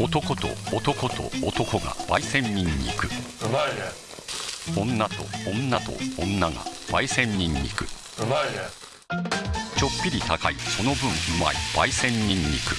男と男と男が焙煎にんにく。うまいね。女と女と女が焙煎にんにく。うまいね。ちょっぴり高いその分うまい焙煎にんにく。